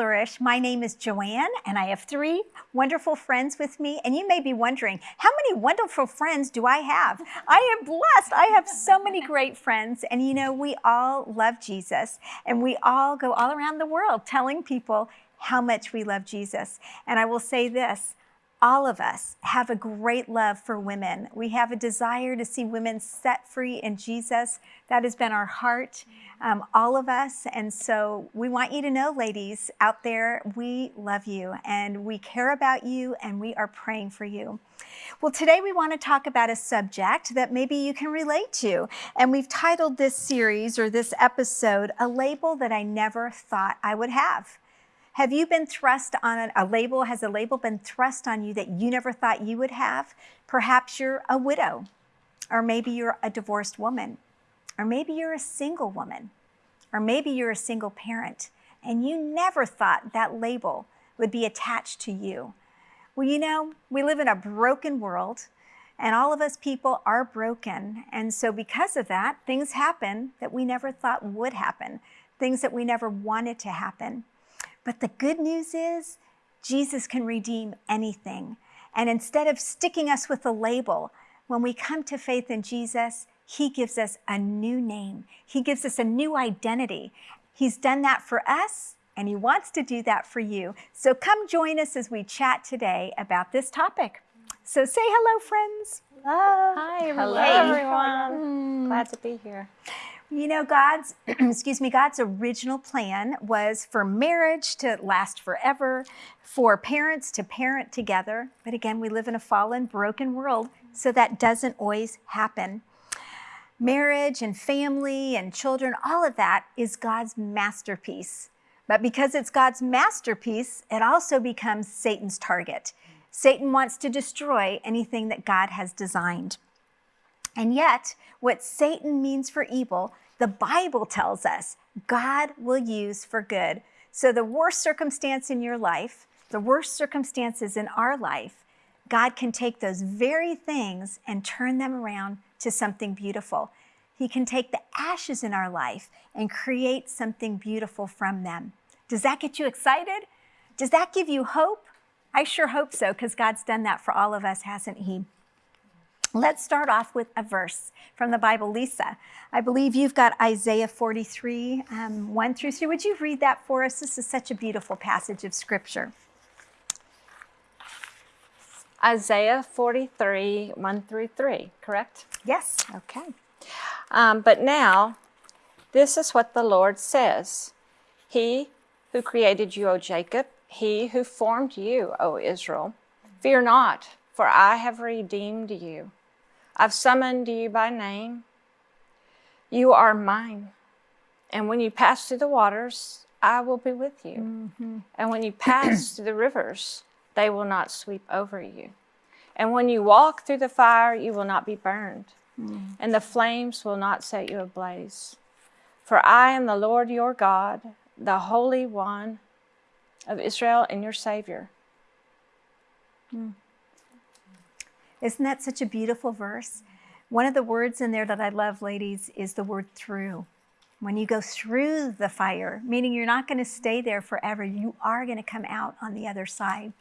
Flourish. My name is Joanne, and I have three wonderful friends with me. And you may be wondering, how many wonderful friends do I have? I am blessed. I have so many great friends. And you know, we all love Jesus, and we all go all around the world telling people how much we love Jesus. And I will say this all of us have a great love for women. We have a desire to see women set free in Jesus. That has been our heart, um, all of us. And so we want you to know, ladies out there, we love you and we care about you and we are praying for you. Well, today we want to talk about a subject that maybe you can relate to. And we've titled this series or this episode, A Label That I Never Thought I Would Have. Have you been thrust on a label? Has a label been thrust on you that you never thought you would have? Perhaps you're a widow, or maybe you're a divorced woman, or maybe you're a single woman, or maybe you're a single parent, and you never thought that label would be attached to you. Well, you know, we live in a broken world, and all of us people are broken. And so, because of that, things happen that we never thought would happen, things that we never wanted to happen. But the good news is Jesus can redeem anything. And instead of sticking us with a label, when we come to faith in Jesus, he gives us a new name. He gives us a new identity. He's done that for us, and he wants to do that for you. So come join us as we chat today about this topic. So say hello, friends. Hello. Hi, everyone. Hello, everyone. Glad to be here. You know, God's, excuse me, God's original plan was for marriage to last forever, for parents to parent together. But again, we live in a fallen, broken world, so that doesn't always happen. Marriage and family and children, all of that is God's masterpiece. But because it's God's masterpiece, it also becomes Satan's target. Satan wants to destroy anything that God has designed. And yet, what Satan means for evil, the Bible tells us God will use for good. So, the worst circumstance in your life, the worst circumstances in our life, God can take those very things and turn them around to something beautiful. He can take the ashes in our life and create something beautiful from them. Does that get you excited? Does that give you hope? I sure hope so, because God's done that for all of us, hasn't He? Let's start off with a verse from the Bible. Lisa, I believe you've got Isaiah 43, um, 1 through 3. Would you read that for us? This is such a beautiful passage of Scripture. Isaiah 43, 1 through 3, correct? Yes. Okay. Um, but now, this is what the Lord says He who created you, O Jacob, he who formed you, O Israel, fear not, for I have redeemed you. I've summoned you by name. You are mine. And when you pass through the waters, I will be with you. Mm-hmm. And when you pass through the rivers, they will not sweep over you. And when you walk through the fire, you will not be burned, mm. and the flames will not set you ablaze. For I am the Lord your God, the Holy One of Israel, and your Savior. Mm. Isn't that such a beautiful verse? One of the words in there that I love, ladies, is the word through. When you go through the fire, meaning you're not going to stay there forever, you are going to come out on the other side.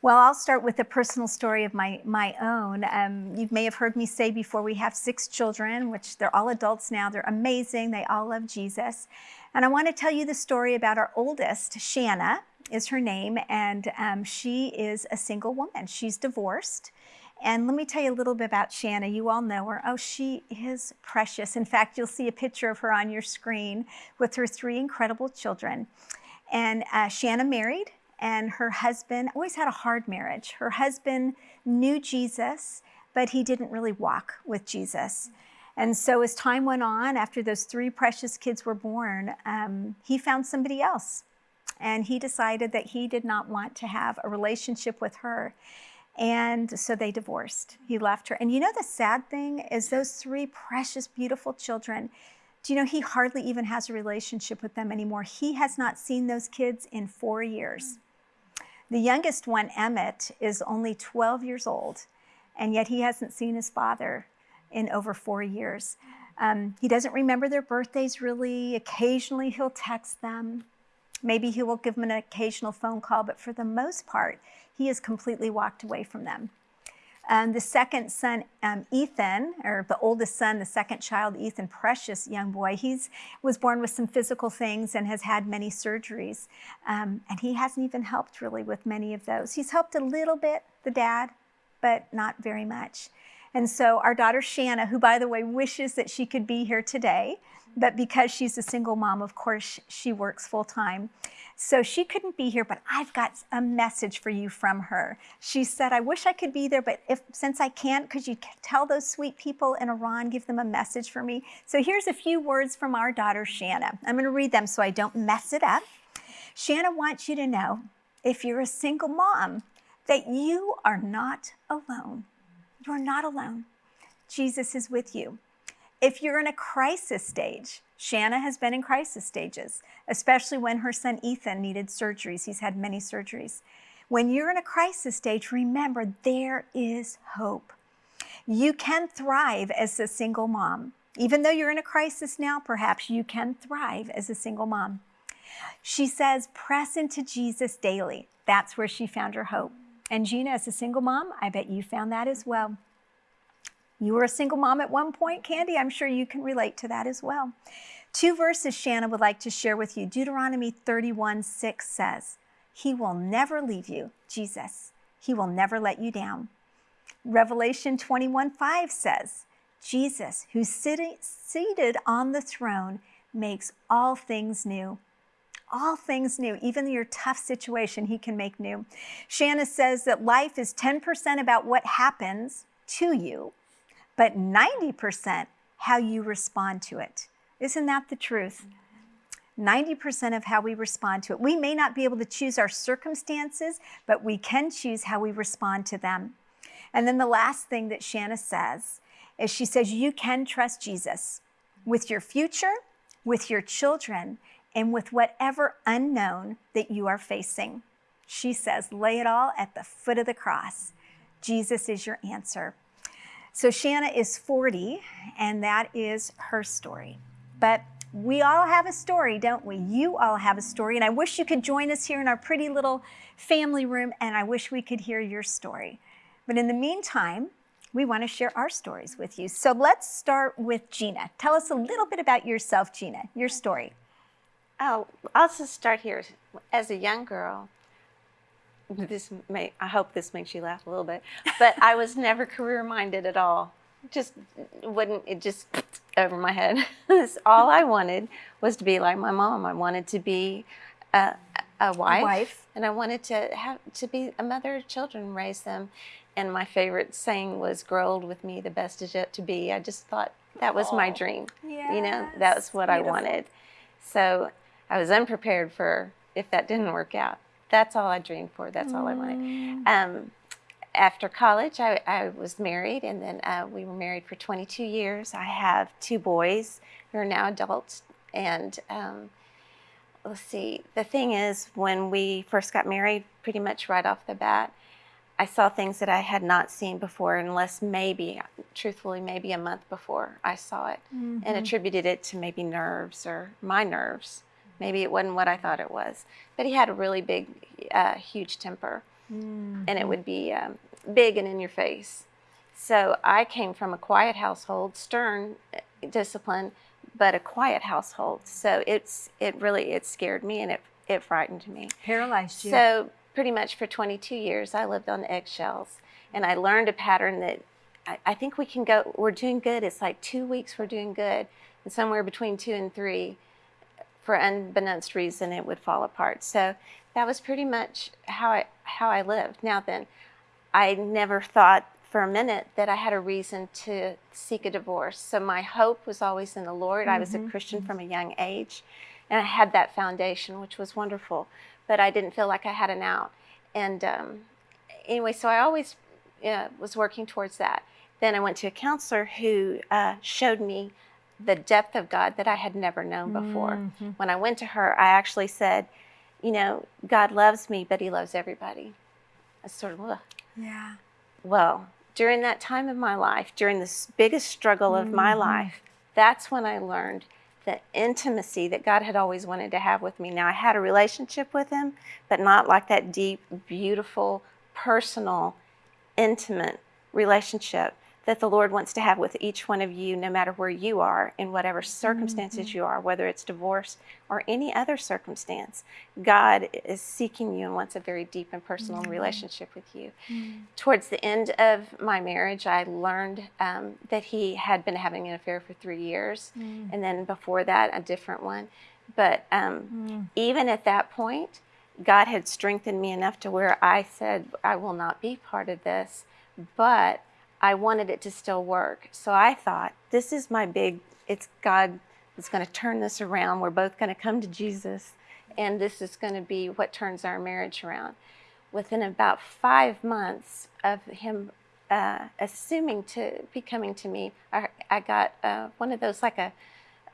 Well, I'll start with a personal story of my, my own. Um, you may have heard me say before we have six children, which they're all adults now. They're amazing. They all love Jesus. And I want to tell you the story about our oldest, Shanna is her name, and um, she is a single woman. She's divorced. And let me tell you a little bit about Shanna. You all know her. Oh, she is precious. In fact, you'll see a picture of her on your screen with her three incredible children. And uh, Shanna married, and her husband always had a hard marriage. Her husband knew Jesus, but he didn't really walk with Jesus. And so, as time went on, after those three precious kids were born, um, he found somebody else. And he decided that he did not want to have a relationship with her. And so they divorced. He left her. And you know, the sad thing is, those three precious, beautiful children, do you know he hardly even has a relationship with them anymore? He has not seen those kids in four years. The youngest one, Emmett, is only 12 years old, and yet he hasn't seen his father in over four years. Um, he doesn't remember their birthdays really. Occasionally he'll text them. Maybe he will give them an occasional phone call, but for the most part, he has completely walked away from them. Um, the second son, um, Ethan, or the oldest son, the second child, Ethan, precious young boy, he's was born with some physical things and has had many surgeries. Um, and he hasn't even helped really with many of those. He's helped a little bit, the dad, but not very much. And so our daughter Shanna, who by the way wishes that she could be here today, but because she's a single mom, of course, she works full time. So she couldn't be here, but I've got a message for you from her. She said, I wish I could be there, but if since I can't, could you tell those sweet people in Iran, give them a message for me? So here's a few words from our daughter, Shanna. I'm going to read them so I don't mess it up. Shanna wants you to know, if you're a single mom, that you are not alone. You're not alone. Jesus is with you. If you're in a crisis stage, Shanna has been in crisis stages, especially when her son Ethan needed surgeries. He's had many surgeries. When you're in a crisis stage, remember there is hope. You can thrive as a single mom. Even though you're in a crisis now, perhaps you can thrive as a single mom. She says, press into Jesus daily. That's where she found her hope. And Gina, as a single mom, I bet you found that as well. You were a single mom at one point, Candy. I'm sure you can relate to that as well. Two verses Shanna would like to share with you. Deuteronomy 31 6 says, He will never leave you, Jesus. He will never let you down. Revelation 21 5 says, Jesus, who's sitting, seated on the throne, makes all things new all things new, even your tough situation, He can make new. Shanna says that life is 10% about what happens to you, but 90% how you respond to it. Isn't that the truth? 90% of how we respond to it. We may not be able to choose our circumstances, but we can choose how we respond to them. And then the last thing that Shanna says is she says, You can trust Jesus with your future, with your children, and with whatever unknown that you are facing. She says, lay it all at the foot of the cross. Jesus is your answer. So Shanna is 40, and that is her story. But we all have a story, don't we? You all have a story, and I wish you could join us here in our pretty little family room, and I wish we could hear your story. But in the meantime, we want to share our stories with you. So let's start with Gina. Tell us a little bit about yourself, Gina, your story. Oh, I'll just start here. As a young girl, this may I hope this makes you laugh a little bit, but I was never career minded at all. Just wouldn't it just over my head. all I wanted was to be like my mom. I wanted to be a, a wife, wife, and I wanted to have to be a mother of children, raise them. And my favorite saying was, "Grow old with me, the best is yet to be." I just thought that was my dream. Yes. You know, that was what Beautiful. I wanted. So I was unprepared for if that didn't work out. That's all I dreamed for. That's all I wanted. Mm. Um, after college, I, I, was married, and then uh, we were married for 22 years. I have two boys who are now adults. And um, let's see, the thing is, when we first got married, pretty much right off the bat, I saw things that I had not seen before, unless maybe, truthfully, maybe a month before I saw it, mm-hmm. and attributed it to maybe nerves or my nerves. Maybe it wasn't what I thought it was. But he had a really big, uh, huge temper. Mm-hmm. And it would be um, big and in your face. So I came from a quiet household, stern uh, discipline, but a quiet household. So it's it really it scared me and it it frightened me. Paralyzed you. So pretty much for 22 years I lived on eggshells, and I learned a pattern that I, I think we can go. We're doing good. It's like two weeks we're doing good, and somewhere between two and three for unbeknownst reason it would fall apart. So that was pretty much how I how I lived. Now then, I never thought for a minute that I had a reason to seek a divorce. So my hope was always in the Lord. Mm-hmm. I was a mm-hmm. Christian from a young age, and I had that foundation, which was wonderful. But I didn't feel like I had an out. And um, anyway, so I always uh, was working towards that. Then I went to a counselor who uh, showed me the depth of God that I had never known before. Mm-hmm. When I went to her, I actually said, you know, God loves me, but he loves everybody. I sort of, Ugh. yeah. Well, during that time of my life, during this biggest struggle of mm-hmm. my life, that's when I learned the intimacy that God had always wanted to have with me. Now, I had a relationship with Him, but not like that deep, beautiful, personal, intimate relationship that the Lord wants to have with each one of you, no matter where you are, in whatever circumstances mm-hmm. you are, whether it's divorce or any other circumstance. God is seeking you and wants a very deep and personal mm-hmm. relationship with you. Mm-hmm. Towards the end of my marriage, I learned um, that he had been having an affair for three years, mm. and then before that, a different one. But um, mm. even at that point, God had strengthened me enough to where I said, I will not be part of this, but I wanted it to still work. So I thought, this is my big, it's God is going to turn this around. We're both going to come to Jesus, and this is going to be what turns our marriage around. Within about five months of him uh, assuming to be coming to me, I, I got uh, one of those like a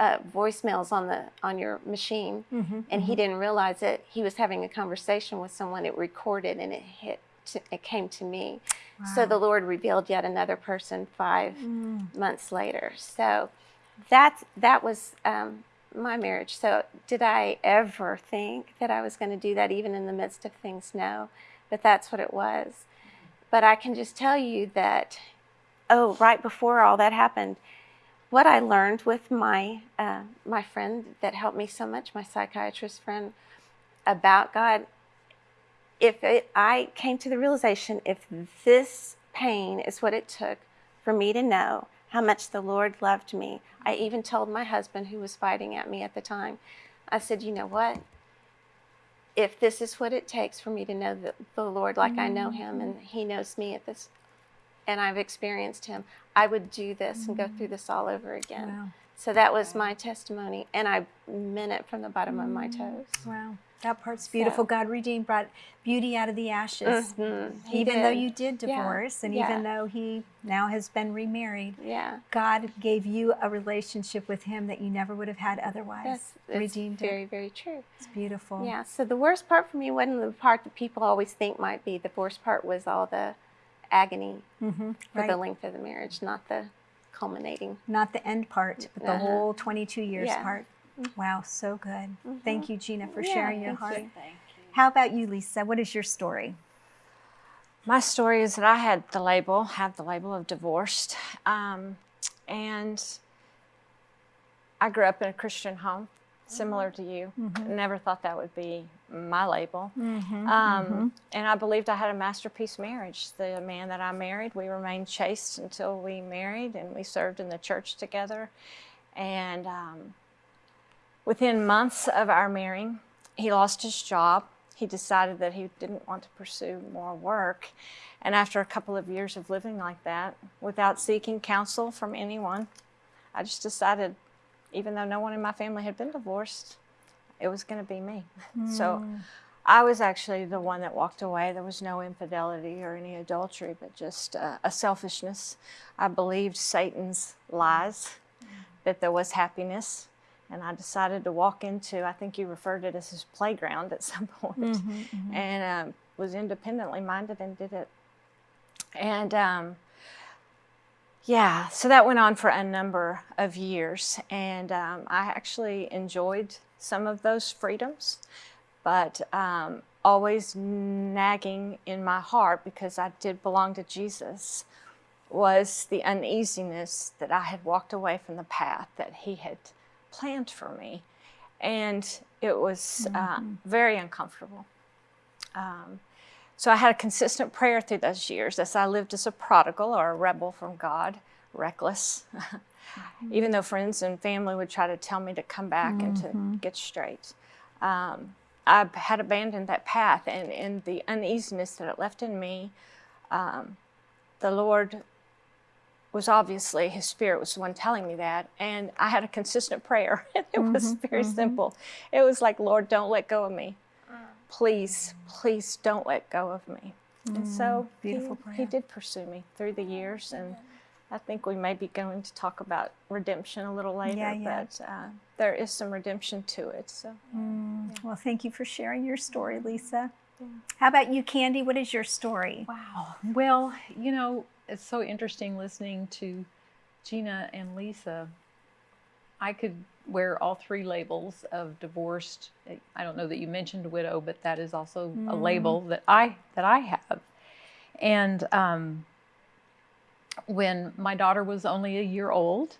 uh, voicemails on the on your machine, and he didn't realize it. He was having a conversation with someone. It recorded, and it hit. To, it came to me. So the Lord revealed yet another person five months later. So that that was um, my marriage. So did I ever think that I was going to do that, even in the midst of things? No, but that's what it was. But I can just tell you that. Oh, right before all that happened, what I learned with my uh, my friend that helped me so much, my psychiatrist friend, about God. If it, I came to the realization, if this pain is what it took for me to know how much the Lord loved me, I even told my husband, who was fighting at me at the time, I said, you know what? If this is what it takes for me to know the, the Lord like I know Him and mm-hmm. He knows me at this, and I've experienced Him, I would do this and go mm-hmm. through this all over again. Wow. So that was my testimony, and I meant it from the bottom of my toes. Wow. That part's beautiful. God redeemed, brought beauty out of the ashes. Mhm, he Even though you did Yeah, divorce, and yeah. even though he now has been remarried, Yeah, God gave you a relationship with him that you never would have had otherwise. that's, that's redeemed very, it. very true. It's beautiful. Yeah, so the worst part for me wasn't the part that people always think might be. The worst part was all the agony Mm-hmm. for Right. the length of the marriage, not the culminating. Not the end part, but the Uh-huh. whole 22 years Yeah. part. Wow, so good. Thank you, Gina, for Yeah, sharing your thank heart. you. How about you, Lisa? What is your story? My story is that I had the label, have the label of divorced, um, and I grew up in a Christian home, similar to you. Never thought that would be my label. Um, And I believed I had a masterpiece marriage. The man that I married, we remained chaste until we married, and we served in the church together. And um, within months of our marrying, he lost his job. He decided that he didn't want to pursue more work. And after a couple of years of living like that, without seeking counsel from anyone, I just decided, even though no one in my family had been divorced, it was going to be me. So I was actually the one that walked away. There was no infidelity or any adultery, but just uh, a selfishness. I believed Satan's lies that there was happiness. And I decided to walk into, I think you referred to it as his playground at some point, and um, was independently minded and did it. And um, yeah, so that went on for a number of years. And um, I actually enjoyed some of those freedoms, but um, always nagging in my heart because I did belong to Jesus was the uneasiness that I had walked away from the path that He had planned for me. And it was uh, very uncomfortable. Um, so I had a consistent prayer through those years as I lived as a prodigal or a rebel from God, reckless. Mm-hmm. Even though friends and family would try to tell me to come back and to mm-hmm. get straight. Um, I had abandoned that path, and in the uneasiness that it left in me, um, the Lord was obviously His Spirit was the one telling me that, and I had a consistent prayer. it was mm-hmm, very simple. It was like, Lord, don't let go of me. Mm. Please, please don't let go of me. And mm, so beautiful he, prayer. he did pursue me through the years, and I think we may be going to talk about redemption a little later, Yeah, yeah. but uh, there is some redemption to it. So Well, thank you for sharing your story, Lisa. How about you, Candy? What is your story? Wow. Well, you know, it's so interesting listening to Gina and Lisa. I could wear all three labels of divorced. I don't know that you mentioned widow, but that is also a label that I that I have. And um, when my daughter was only a year old,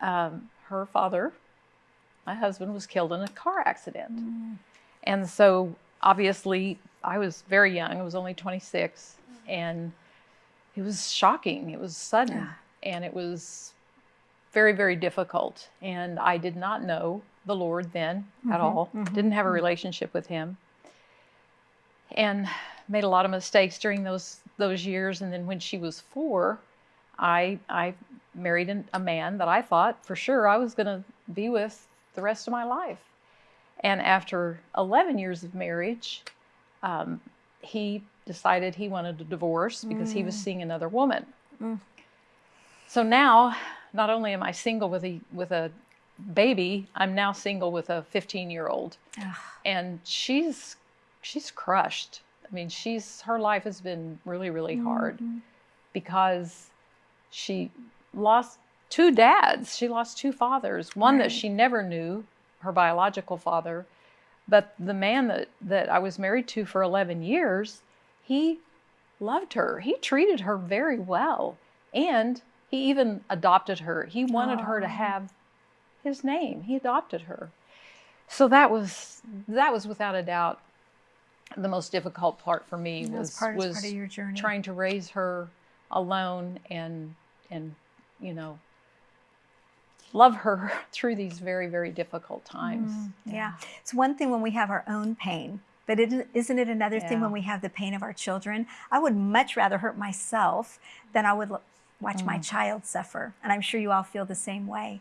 um, her father, my husband, was killed in a car accident. Mm. And so obviously, I was very young. I was only 26. And it was shocking. It was sudden. And it was very, very difficult. And I did not know the Lord then at mm-hmm. all, mm-hmm. didn't have a mm-hmm. relationship with Him. And made a lot of mistakes during those those years and then when she was 4 I I married an, a man that I thought for sure I was going to be with the rest of my life. And after 11 years of marriage, um, he decided he wanted a divorce because he was mm. seeing another woman. Mm. So now, not only am I single with a with a baby, I'm now single with a 15 year old, and she's she's crushed. I mean, she's her life has been really really hard mm-hmm. because she lost two dads. She lost two fathers. One that she never knew, her biological father, but the man that that I was married to for 11 years, he loved her. He treated her very well, and he even adopted her. He wanted her to have his name. He adopted her. So that was that was without a doubt the most difficult part for me was was part, was part of your journey. trying to raise her alone and and you know love her through these very very difficult times. Mm-hmm. Yeah. It's one thing when we have our own pain, but it, isn't it another thing when we have the pain of our children? I would much rather hurt myself than I would l- watch my mm. child suffer. And I'm sure you all feel the same way.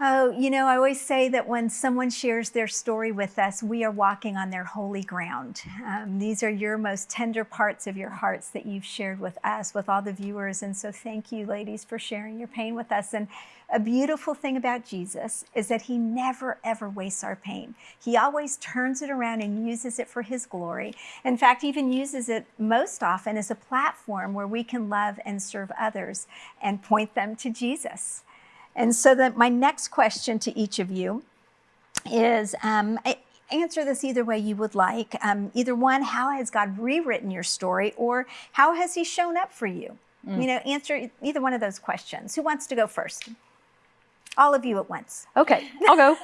Oh, you know, I always say that when someone shares their story with us, we are walking on their holy ground. Um, these are your most tender parts of your hearts that you've shared with us, with all the viewers. And so thank you, ladies, for sharing your pain with us. And a beautiful thing about Jesus is that he never, ever wastes our pain. He always turns it around and uses it for his glory. In fact, even uses it most often as a platform where we can love and serve others and point them to Jesus. And so that my next question to each of you is um, a- answer this either way you would like. Um, either one, how has God rewritten your story, or how has He shown up for you? You know, answer either one of those questions. Who wants to go first? All of you at once. Okay, I'll go.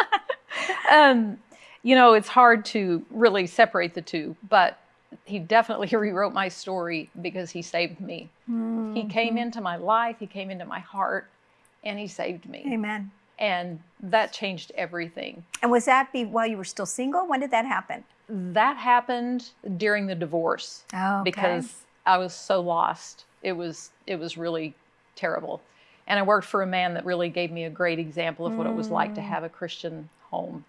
um, you know, it's hard to really separate the two, but he definitely rewrote my story because he saved me. He came into my life, he came into my heart, and he saved me. Amen. And that changed everything. And was that be while you were still single? When did that happen? That happened during the divorce Oh, okay. because I was so lost. It was it was really terrible. And I worked for a man that really gave me a great example of what it was like to mm. have a Christian home.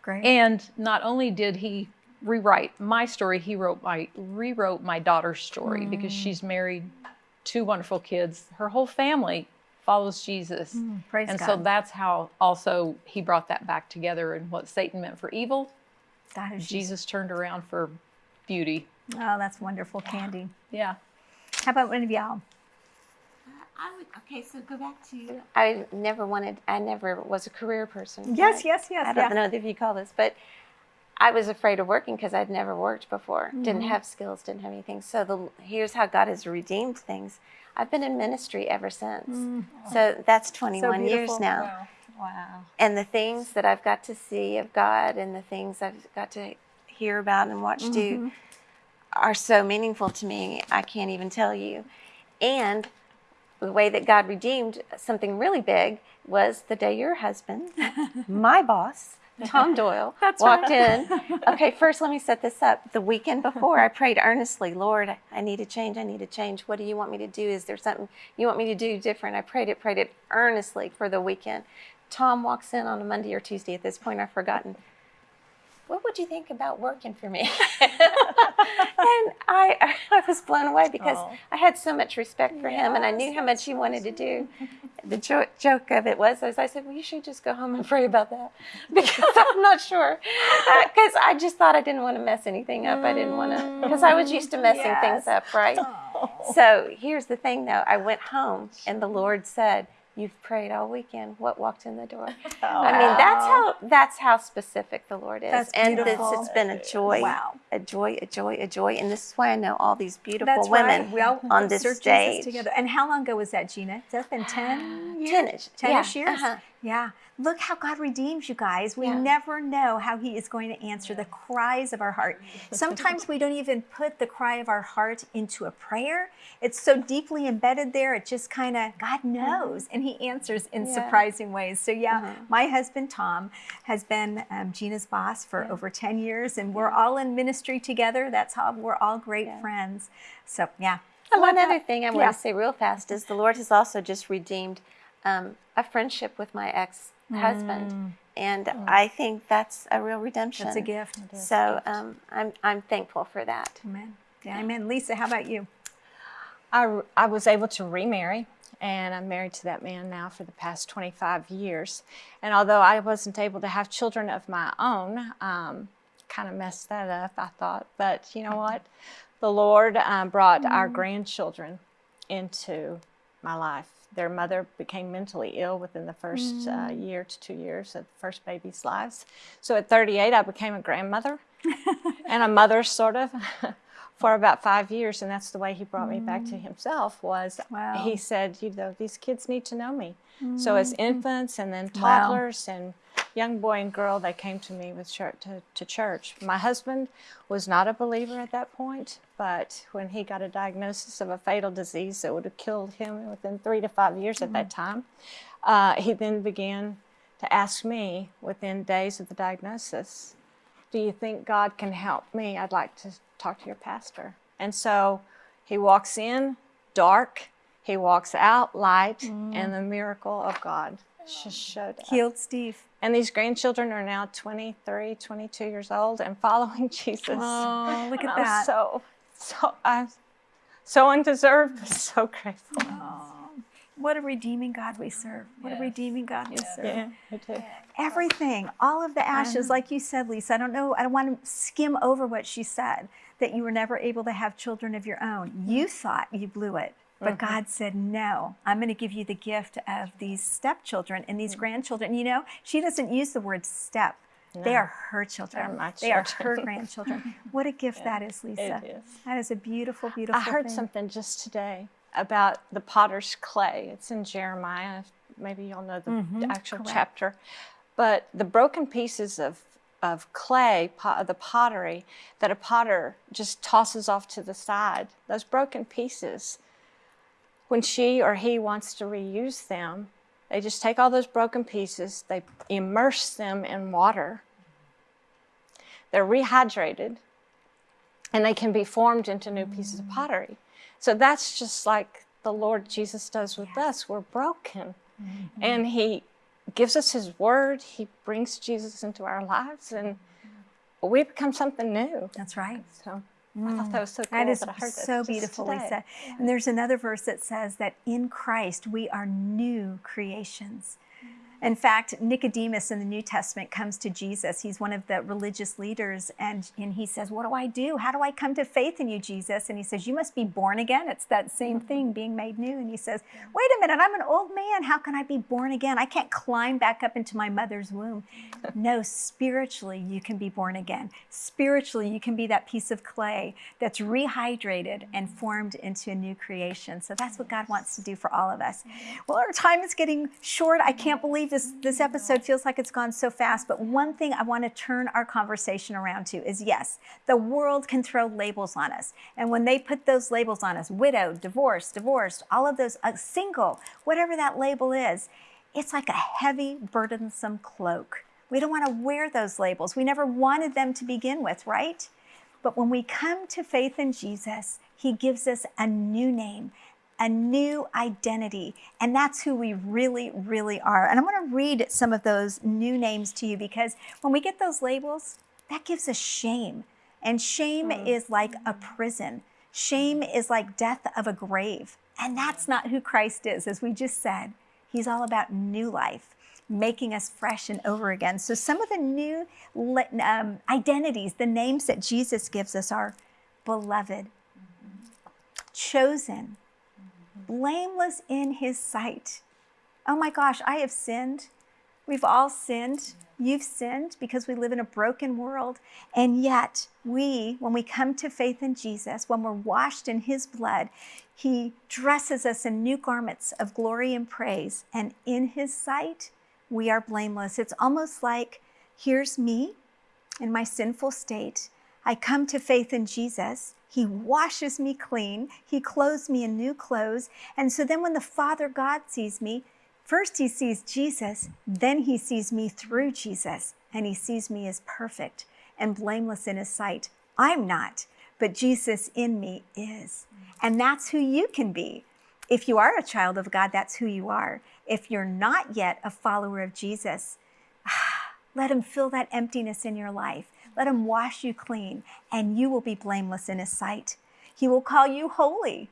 Great. And not only did he rewrite my story, he wrote my rewrote my daughter's story because mm. she's married, two wonderful kids. Her whole family follows Jesus. Praise and God. so that's how also he brought that back together and what Satan meant for evil, God is Jesus turned around for beauty. Oh, that's wonderful, Candy. Yeah. How about one of y'all? I would, okay, so go back to. I never wanted, I never was a career person. Yes, yes, yes. I don't yeah. know if you call this, but I was afraid of working because I'd never worked before. Mm-hmm. Didn't have skills, didn't have anything. So the here's how God has redeemed things. I've been in ministry ever since. So that's 21 years Mm. beautiful. now. Wow. And the things that I've got to see of God and the things I've got to hear about and watch Mm-hmm. do are so meaningful to me. I can't even tell you. And the way that God redeemed something really big was the day your husband, my boss, Tom Doyle, walked in. Okay, first let me set this up. The weekend before, I prayed earnestly, Lord, I need a change. I need a change. What do you want me to do? Is there something you want me to do different? I prayed it, prayed it earnestly for the weekend. Tom walks in on a Monday or Tuesday. At this point, I've forgotten. What would you think about working for me? and I, I was blown away because I had so much respect for him, and I knew how much he wanted to do. The jo- joke of it was, as I said, well, you should just go home and pray about that because I'm not sure. Uh, because I just thought I didn't want to mess anything up. I didn't want to, because I was used to messing things up, right? So here's the thing, though. I went home, and the Lord said, You've prayed all weekend. What walked in the door? Oh, I mean, that's how that's how specific the Lord is. That's and this has been a joy. Wow. A joy, a joy, a joy. And this is why I know all these beautiful That's women right. We all on this stage. Together. And how long ago was that, Gina? That's been ten, years? Ten-ish, 10-ish yeah, years? uh-huh. Yeah. Look how God redeems you guys. We Yeah. never know how He is going to answer the cries of our heart. Sometimes we don't even put the cry of our heart into a prayer. It's so deeply embedded there, it just kind of, God knows. And He answers in Yeah. surprising ways. So, yeah, Uh-huh. my husband, Tom, has been um, Gina's boss for over 10 years, and we're all in ministry together. That's how we're all great Yeah. friends. So, yeah. And one other that. thing I want Yeah. to say real fast is the Lord has also just redeemed um, a friendship with my ex-husband, and I think that's a real redemption. Mm. That's a gift. So um, I'm I'm thankful for that. Amen. Yeah, amen. Lisa, how about you? I, I was able to remarry, and I'm married to that man now for the past 25 years. And although I wasn't able to have children of my own, um, kind of messed that up, I thought. But you know what? The Lord um, brought our grandchildren into my life. Their mother became mentally ill within the first uh, mm. year to two years of the first baby's lives. So at 38, I became a grandmother and a mother, sort of, for about five years. And that's the way he brought me back to mm. himself. Was Wow. he said, you know, these kids need to know me. So as mm. infants and then Wow. toddlers and young boy and girl, they came to me with church, to, to church. My husband was not a believer at that point, but when he got a diagnosis of a fatal disease that would have killed him within three to five years at that time, uh, he then began to ask me within days of the diagnosis, do you think God can help me? I'd like to talk to your pastor. And so he walks in dark, he walks out light, and the miracle of God just showed up. Healed Steve. And these grandchildren are now 23, 22 years old and following Jesus. Oh, look And at I'm that. so, so, I'm so undeserved, but so grateful. Oh, What a redeeming God we serve. What a redeeming God we serve. Yeah, I do. Everything, all of the ashes, like you said, Lisa. I don't know, I don't want to skim over what she said that you were never able to have children of your own. Mm-hmm. You thought you blew it. But God said, No, I'm going to give you the gift of these stepchildren and these grandchildren. You know, she doesn't use the word step. They are her children. They are her grandchildren. What a gift that is, Lisa. is. That is a beautiful, beautiful I heard thing. something just today about the potter's clay. It's in Jeremiah. Maybe y'all know the Mm-hmm, actual chapter. But the broken pieces of, of clay, po- the pottery, that a potter just tosses off to the side, those broken pieces, when she or he wants to reuse them, they just take all those broken pieces, they immerse them in water. They're rehydrated and they can be formed into new pieces of pottery. So that's just like the Lord Jesus does with us. We're broken. Mm-hmm. And He gives us His word, He brings Jesus into our lives, and mm-hmm. we become something new. That's right. So I thought that mm. was so cool. That is that I so beautiful. Lisa. And there's another verse that says that in Christ we are new creations. In fact, Nicodemus in the New Testament comes to Jesus. He's one of the religious leaders, and, and he says, What do I do? How do I come to faith in you, Jesus? And he says, You must be born again. It's that same thing, being made new. And he says, Wait a minute, I'm an old man. How can I be born again? I can't climb back up into my mother's womb. No, spiritually, you can be born again. Spiritually, you can be that piece of clay that's rehydrated and formed into a new creation. So that's what God wants to do for all of us. Well, our time is getting short. I can't believe this, this episode feels like it's gone so fast. But one thing I want to turn our conversation around to is yes, the world can throw labels on us. And when they put those labels on us, widowed, divorced, divorced, all of those, uh, single, whatever that label is, it's like a heavy, burdensome cloak. We don't want to wear those labels. We never wanted them to begin with, right? But when we come to faith in Jesus, He gives us a new name, a new identity. And that's who we really, really are. And I'm going to read some of those new names to you because when we get those labels, that gives us shame. And shame hmm. is like a prison, shame hmm. is like death of a grave. And that's not who Christ is, as we just said. He's all about new life, making us fresh and over again. So, some of the new um, identities, the names that Jesus gives us are beloved, mm-hmm. chosen, blameless in his sight, Oh my gosh, I have sinned. We've all sinned. You've sinned because we live in a broken world. And yet, we, when we come to faith in Jesus, when we're washed in His blood, He dresses us in new garments of glory and praise. And in His sight, we are blameless. It's almost like here's me in my sinful state. I come to faith in Jesus. He washes me clean. He clothes me in new clothes. And so then when the Father God sees me, First, he sees Jesus, then he sees me through Jesus, and he sees me as perfect and blameless in his sight. I'm not, but Jesus in me is. And that's who you can be. If you are a child of God, that's who you are. If you're not yet a follower of Jesus, let him fill that emptiness in your life. Let him wash you clean, and you will be blameless in his sight. He will call you holy.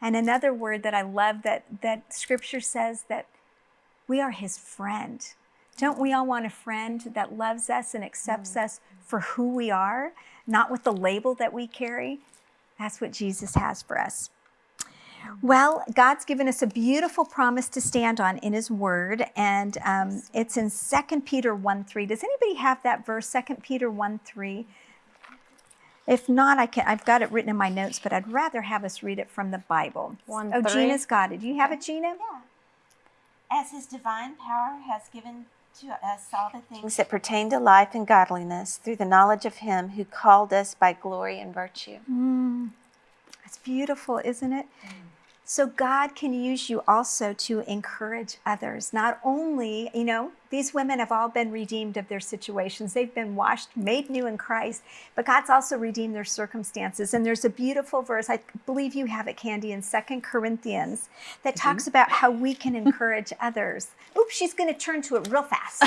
And another word that I love that, that scripture says that we are his friend. Don't we all want a friend that loves us and accepts mm. us for who we are, not with the label that we carry? That's what Jesus has for us. Well, God's given us a beautiful promise to stand on in His Word, and um, it's in 2 Peter 1 3. Does anybody have that verse, 2 Peter 1 3? If not, I can, I've got it written in my notes, but I'd rather have us read it from the Bible. One, oh, three. Gina's got it. Do you have it, Gina? Yeah. As his divine power has given to us all the things that pertain to life and godliness through the knowledge of him who called us by glory and virtue. Mm, that's beautiful, isn't it? Mm. So God can use you also to encourage others. Not only, you know, these women have all been redeemed of their situations. They've been washed, made new in Christ, but God's also redeemed their circumstances. And there's a beautiful verse, I believe you have it, Candy, in Second Corinthians that mm-hmm. talks about how we can encourage others. Oops, she's going to turn to it real fast.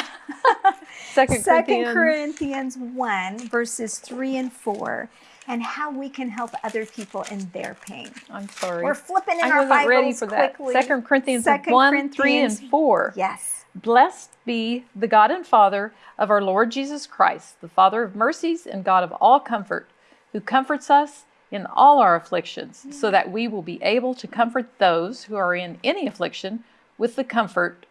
Second Second Corinthians. Corinthians 1, verses 3 and 4, and how we can help other people in their pain. I'm sorry. We're flipping in I our Bibles ready for that. quickly. Second Corinthians Second 1, 3, and 4. Yes. Blessed be the God and Father of our Lord Jesus Christ, the Father of mercies and God of all comfort, who comforts us in all our afflictions, so that we will be able to comfort those who are in any affliction with the comfort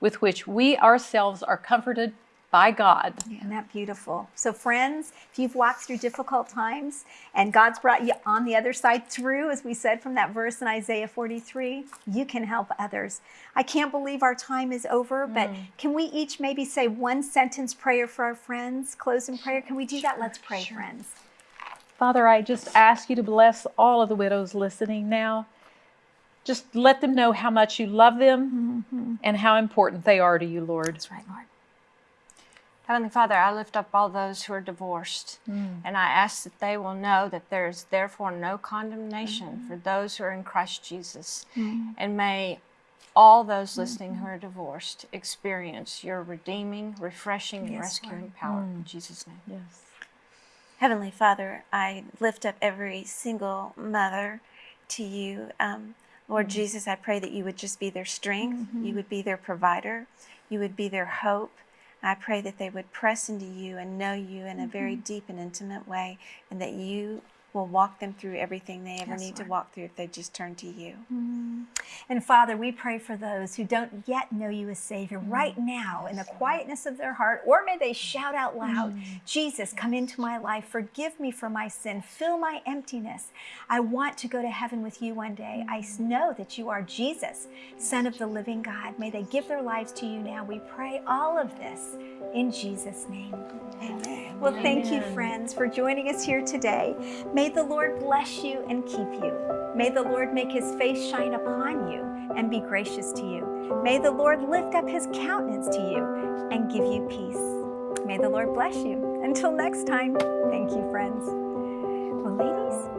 with which we ourselves are comforted by God. Isn't that beautiful? So, friends, if you've walked through difficult times and God's brought you on the other side through, as we said from that verse in Isaiah 43, you can help others. I can't believe our time is over, but mm. can we each maybe say one sentence prayer for our friends? Close in prayer. Can we do that? Let's pray, friends. Father, I just ask you to bless all of the widows listening now. Just let them know how much you love them mm-hmm. and how important they are to you, Lord. That's right, Lord. Heavenly Father, I lift up all those who are divorced, mm. and I ask that they will know that there is therefore no condemnation mm. for those who are in Christ Jesus. Mm. And may all those mm-hmm. listening who are divorced experience your redeeming, refreshing, and Yes, rescuing power. In Jesus' name. Yes. Heavenly Father, I lift up every single mother to you. Um, Lord Jesus, I pray that you would just be their strength, you mm-hmm. would be their provider, you would be their hope. I pray that they would press into you and know you in a very mm-hmm. deep and intimate way, and that you will walk them through everything they ever Yes, need Lord. to walk through if they just turn to you. Mm-hmm. And Father, we pray for those who don't yet know you as Savior mm. right now in the quietness of their heart, or may they shout out loud, mm. Jesus, come into my life, forgive me for my sin, fill my emptiness. I want to go to heaven with you one day. I mm. know that you are Jesus, Son of the living God. May they give their lives to you now. We pray all of this in Jesus' name. Amen. Well, thank you, friends, for joining us here today. May the Lord bless you and keep you. May the Lord make his face shine upon you and be gracious to you. May the Lord lift up his countenance to you and give you peace. May the Lord bless you. Until next time, thank you, friends. Well, ladies,